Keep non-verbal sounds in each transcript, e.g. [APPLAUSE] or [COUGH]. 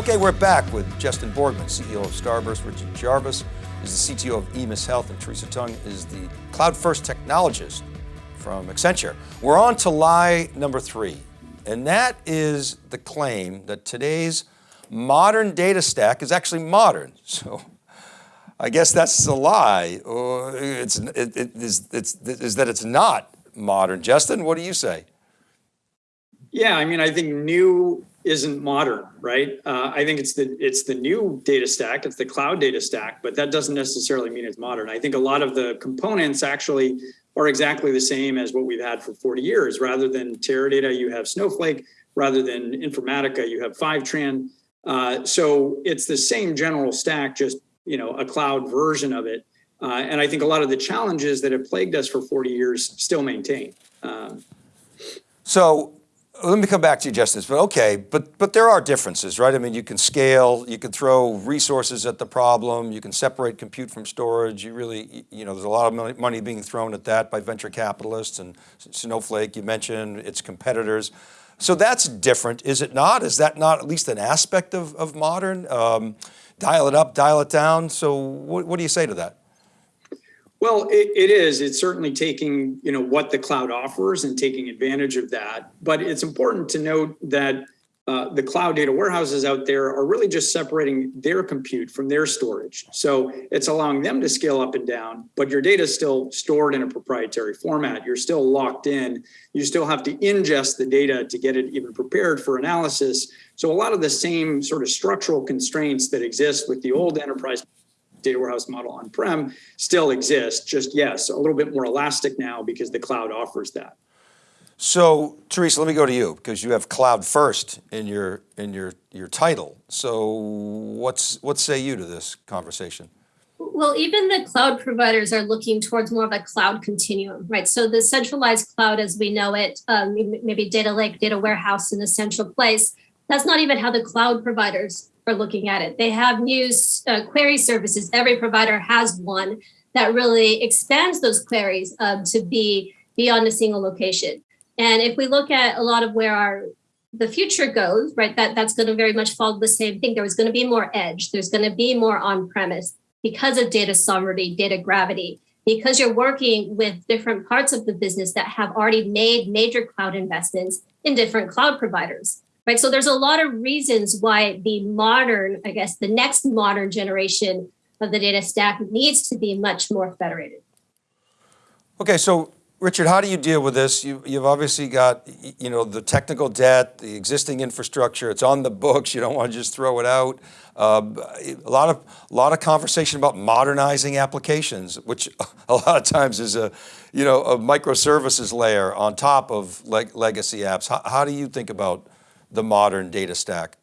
Okay, we're back with Justin Borgman, CEO of Starburst. Richard Jarvis is the CTO of EMIS Health, and Teresa Tung is the cloud first technologist from Accenture. We're on to lie number three, and that is the claim that today's modern data stack is actually modern. [LAUGHS] So I guess that's a lie, or it's, it, it is, it's, is that it's not modern. Justin, what do you say? Yeah, I mean, I think new isn't modern, right? Uh, I think it's the it's the new data stack, it's the cloud data stack, but that doesn't necessarily mean it's modern. I think a lot of the components actually are exactly the same as what we've had for 40 years. Rather than Teradata, you have Snowflake. Rather than Informatica, you have Fivetran. Uh, so it's the same general stack, just you know a cloud version of it. Uh, and I think a lot of the challenges that have plagued us for 40 years still maintain. Um, so let me come back to you, Justin, but okay, but, but there are differences, right? I mean, you can scale, you can throw resources at the problem, you can separate compute from storage. You really, you know, there's a lot of money being thrown at that by venture capitalists and Snowflake, you mentioned its competitors. So that's different, is it not? Is that not at least an aspect of, of modern? Um, dial it up, dial it down. So what, what do you say to that? Well, it, it is. It's certainly taking you know what the cloud offers and taking advantage of that. But it's important to note that uh, the cloud data warehouses out there are really just separating their compute from their storage. So it's allowing them to scale up and down, but your data is still stored in a proprietary format. You're still locked in. You still have to ingest the data to get it even prepared for analysis. So a lot of the same sort of structural constraints that exist with the old enterprise data warehouse model on-prem still exists, just yes, a little bit more elastic now because the cloud offers that. So Teresa, let me go to you because you have cloud first in your in your your title. So what's what say you to this conversation? Well, even the cloud providers are looking towards more of a cloud continuum, right? So the centralized cloud as we know it, um, maybe data lake, data warehouse in a central place, that's not even how the cloud providers for looking at it. They have new uh, query services. Every provider has one that really expands those queries um, to be beyond a single location. And if we look at a lot of where our the future goes, right, that, that's going to very much follow the same thing. There is going to be more edge. There's going to be more on-premise because of data sovereignty, data gravity, because you're working with different parts of the business that have already made major cloud investments in different cloud providers right? So there's a lot of reasons why the modern, I guess, the next modern generation of the data stack needs to be much more federated. Okay, so Richard, how do you deal with this? You, have obviously got, you know, the technical debt, the existing infrastructure, it's on the books, you don't want to just throw it out. Uh, a lot of a lot of conversation about modernizing applications, which [LAUGHS] a lot of times is a, you know, a microservices layer on top of leg legacy apps. How, how do you think about the modern data stack?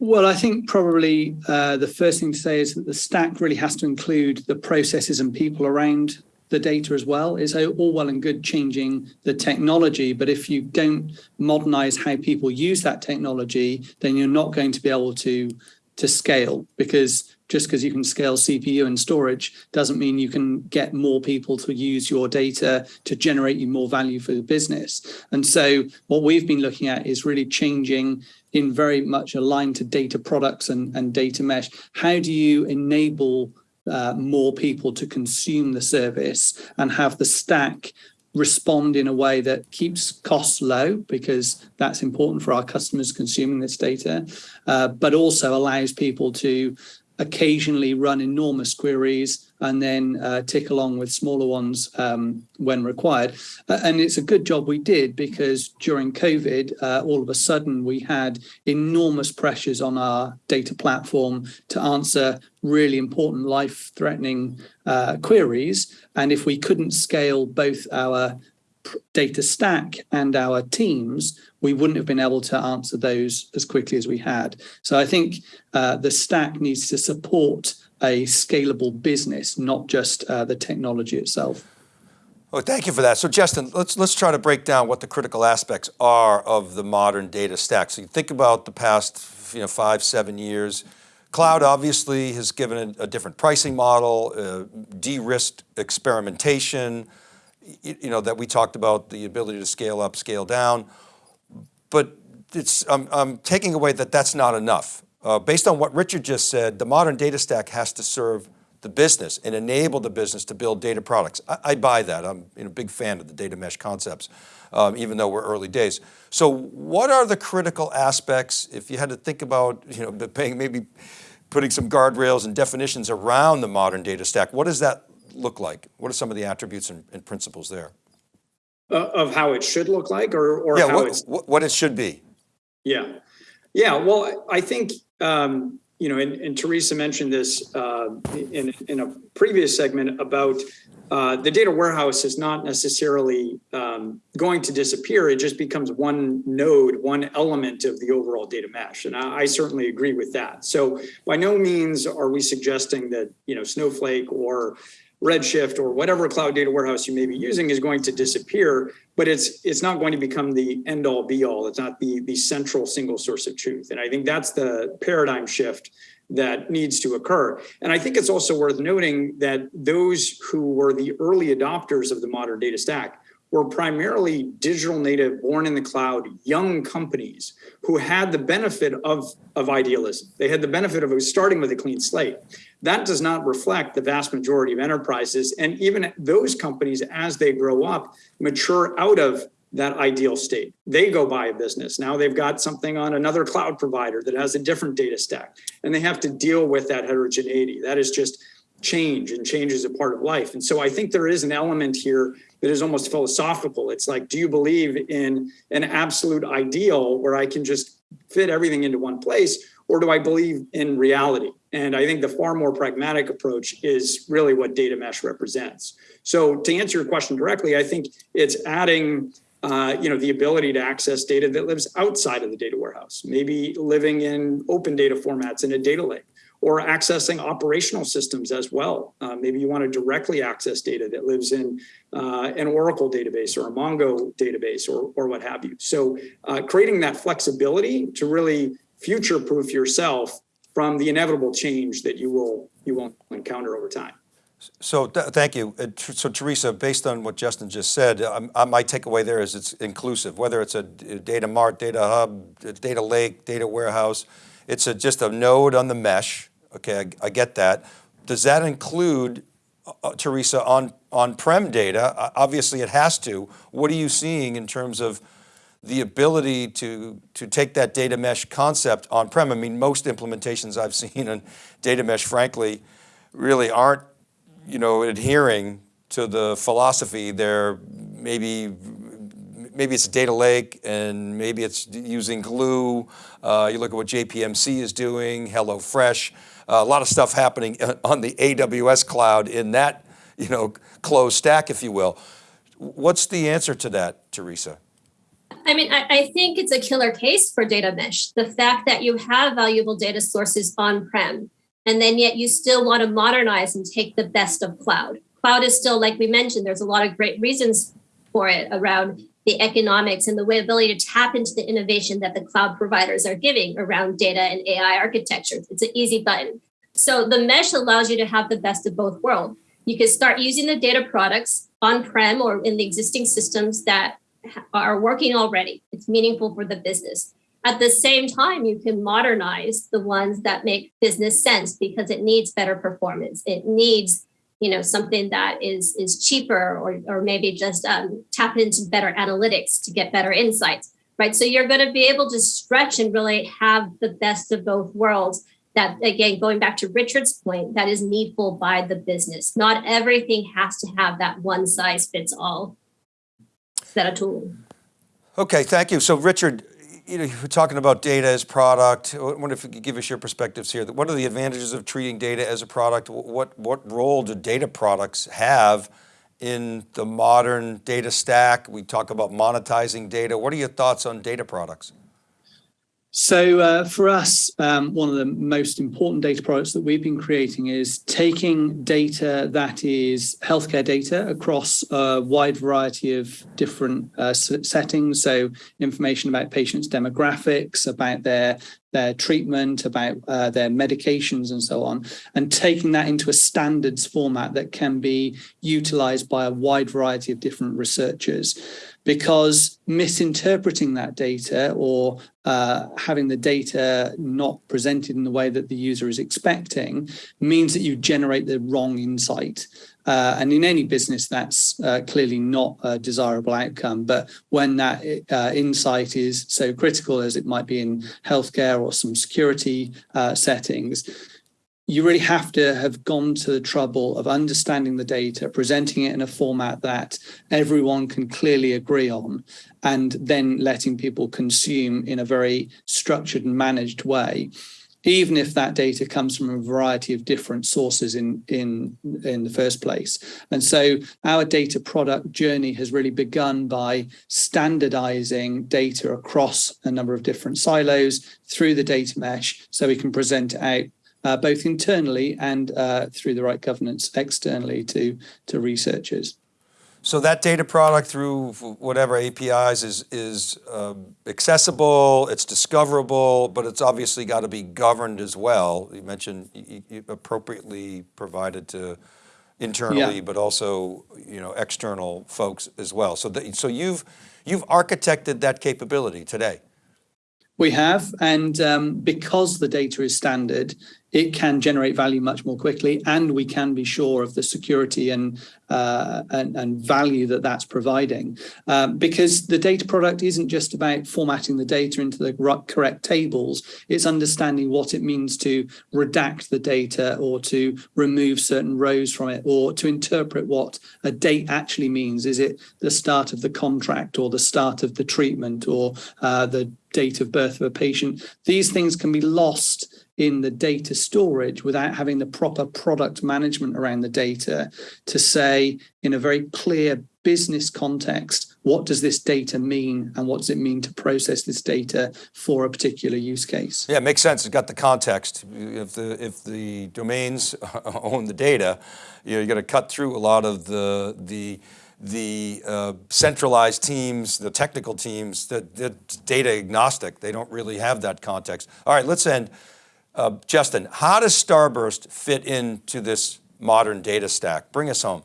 Well, I think probably uh, the first thing to say is that the stack really has to include the processes and people around the data as well. It's all well and good changing the technology, but if you don't modernize how people use that technology, then you're not going to be able to to scale because just because you can scale CPU and storage doesn't mean you can get more people to use your data to generate you more value for the business. And so what we've been looking at is really changing in very much aligned to data products and, and data mesh. How do you enable uh, more people to consume the service and have the stack respond in a way that keeps costs low because that's important for our customers consuming this data, uh, but also allows people to occasionally run enormous queries and then uh, tick along with smaller ones um, when required. Uh, and it's a good job we did because during COVID, uh, all of a sudden we had enormous pressures on our data platform to answer really important life-threatening uh, queries. And if we couldn't scale both our data stack and our teams, we wouldn't have been able to answer those as quickly as we had. So I think uh, the stack needs to support a scalable business, not just uh, the technology itself. Oh, thank you for that. So Justin, let's, let's try to break down what the critical aspects are of the modern data stack. So you think about the past you know, five, seven years, Cloud obviously has given a, different pricing model, uh, de-risked experimentation, you know, that we talked about the ability to scale up, scale down, but it's, I'm, I'm taking away that that's not enough. uh, based on what Richard just said, the modern data stack has to serve the business and enable the business to build data products. I, I buy that. I'm a big fan of the data mesh concepts, um, even though we're early days. So what are the critical aspects, if you had to think about, you know, paying, maybe putting some guardrails and definitions around the modern data stack, what does that look like? What are some of the attributes and, and principles there? Uh, of how it should look like or, or yeah, how what, it's what, it should be. Yeah. Yeah. Well, I think, um, you know, and, and Teresa mentioned this uh, in, in a previous segment about uh, the data warehouse is not necessarily um, going to disappear. It just becomes one node, one element of the overall data mesh. And I, I certainly agree with that. So by no means are we suggesting that, you know, Snowflake or Redshift or whatever cloud data warehouse you may be using is going to disappear, but it's it's not going to become the end all be all. It's not the the central single source of truth. And I think that's the paradigm shift that needs to occur. And I think it's also worth noting that those who were the early adopters of the modern data stack were primarily digital native, born in the cloud, young companies who had the benefit of, of idealism. They had the benefit of starting with a clean slate. That does not reflect the vast majority of enterprises. And even those companies, as they grow up, mature out of that ideal state. They go buy a business. Now they've got something on another cloud provider that has a different data stack, and they have to deal with that heterogeneity. That is just change, and change is a part of life. And so I think there is an element here that is almost philosophical. It's like, do you believe in an absolute ideal where I can just fit everything into one place, or do I believe in reality? And I think the far more pragmatic approach is really what data mesh represents. So to answer your question directly, I think it's adding uh, you know, the ability to access data that lives outside of the data warehouse, maybe living in open data formats in a data lake or accessing operational systems as well. Uh, maybe you want to directly access data that lives in uh, an Oracle database or a Mongo database or, or what have you. So uh, creating that flexibility to really future-proof yourself from the inevitable change that you will you will encounter over time. So th thank you. Uh, so Teresa, based on what Justin just said, um, uh, my takeaway there is it's inclusive, whether it's a data mart, data hub, data lake, data warehouse, it's a, just a node on the mesh. Okay, I, I get that. Does that include, uh, uh Teresa, on on-prem data? Uh, obviously it has to. What are you seeing in terms of the ability to, to take that data mesh concept on-prem? I mean, most implementations I've [LAUGHS] seen on data mesh, frankly, really aren't you know, adhering to the philosophy They're maybe maybe it's a data lake and maybe it's using glue. Uh, you look at what JPMC is doing, HelloFresh, uh, a lot of stuff happening [LAUGHS] on the AWS cloud in that, you know, closed stack, if you will. What's the answer to that, Teresa? I mean, I, I, think it's a killer case for data mesh. The fact that you have valuable data sources on-prem, and then yet you still want to modernize and take the best of cloud. Cloud is still, like we mentioned, there's a lot of great reasons for it around the economics and the way ability to tap into the innovation that the cloud providers are giving around data and AI architecture. It's an easy button. So the mesh allows you to have the best of both worlds. You can start using the data products on-prem or in the existing systems that are working already. It's meaningful for the business. At the same time, you can modernize the ones that make business sense because it needs better performance. It needs you know something that is is cheaper or, or maybe just um, tap into better analytics to get better insights right? So you're going to be able to stretch and really have the best of both worlds. That again going back to richard's point that is needful by the business. Not everything has to have that one size fits all set of tools. Okay thank you. So richard you know, you're talking about data as product. I wonder if you could give us your perspectives here. What are the advantages of treating data as a product? What, what role do data products have in the modern data stack? We talk about monetizing data. What are your thoughts on data products? So uh, for us, um, one of the most important data products that we've been creating is taking data that is healthcare data across a wide variety of different uh, settings. So information about patients' demographics, about their their treatment, about uh, their medications and so on, and taking that into a standards format that can be utilized by a wide variety of different researchers. Because misinterpreting that data or uh, having the data not presented in the way that the user is expecting means that you generate the wrong insight. Uh, and in any business, that's uh, clearly not a desirable outcome. But when that uh, insight is so critical as it might be in healthcare or some security uh, settings, you really have to have gone to the trouble of understanding the data, presenting it in a format that everyone can clearly agree on, and then letting people consume in a very structured and managed way. Even if that data comes from a variety of different sources in in in the first place. And so our data product journey has really begun by standardizing data across a number of different silos through the data mesh so we can present out uh, both internally and uh, through the right governance externally to to researchers so that data product through whatever APIs is, is uh, accessible, it's discoverable, but it's obviously got to be governed as well. You mentioned you, you appropriately provided to internally, yeah. but also you know external folks as well. So, the, so you've you've architected that capability today. We have, and um, because the data is standard, it can generate value much more quickly, and we can be sure of the security and uh, and, and, value that that's providing. Um, because the data product isn't just about formatting the data into the correct tables, it's understanding what it means to redact the data or to remove certain rows from it or to interpret what a date actually means. Is it the start of the contract or the start of the treatment or uh, the date of birth of a patient? These things can be lost in the data storage without having the proper product management around the data to say in a very clear business context, what does this data mean and what does it mean to process this data for a particular use case? Yeah, it makes sense. It's got the context. If the, if the domains [LAUGHS] own the data, you know, you're going to cut through a lot of the, the, the uh, centralized teams, the technical teams, that data agnostic, they don't really have that context. All right, let's end. Uh, Justin, how does Starburst fit into this modern data stack? Bring us home.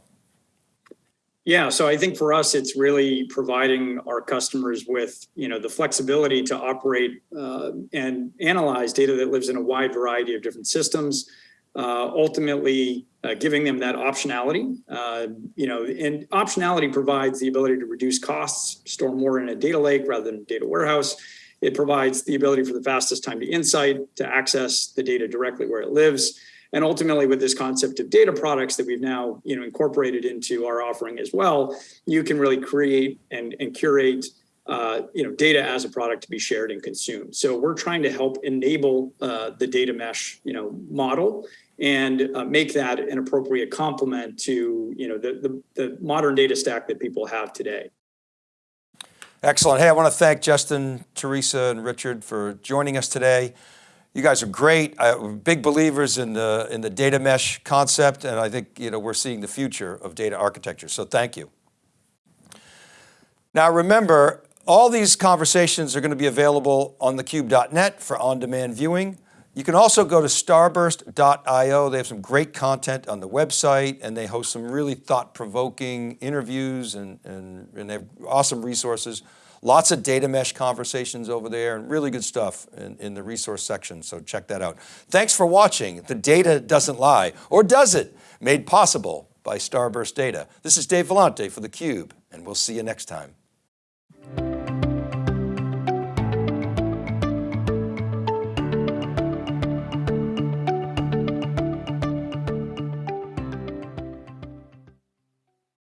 Yeah, so I think for us, it's really providing our customers with, you know, the flexibility to operate uh, and analyze data that lives in a wide variety of different systems. Uh, ultimately, uh, giving them that optionality, uh, you know, and optionality provides the ability to reduce costs, store more in a data lake rather than a data warehouse, it provides the ability for the fastest time to insight, to access the data directly where it lives. And ultimately with this concept of data products that we've now you know, incorporated into our offering as well, you can really create and, and curate uh, you know, data as a product to be shared and consumed. So we're trying to help enable uh, the data mesh, you know, model and uh, make that an appropriate complement to, you know, the, the, the modern data stack that people have today. Excellent. Hey, I want to thank Justin, Teresa, and Richard for joining us today. You guys are great. I'm big believers in the in the data mesh concept, and I think you know we're seeing the future of data architecture. So thank you. Now remember, all these conversations are going to be available on thecube.net for on-demand viewing. You can also go to starburst.io. They have some great content on the website and they host some really thought-provoking interviews and, and, and they have awesome resources. Lots of data mesh conversations over there and really good stuff in, in the resource section, so check that out. Thanks for watching. The data doesn't lie, or does it? Made possible by Starburst Data. This is Dave Vellante for theCUBE, and we'll see you next time.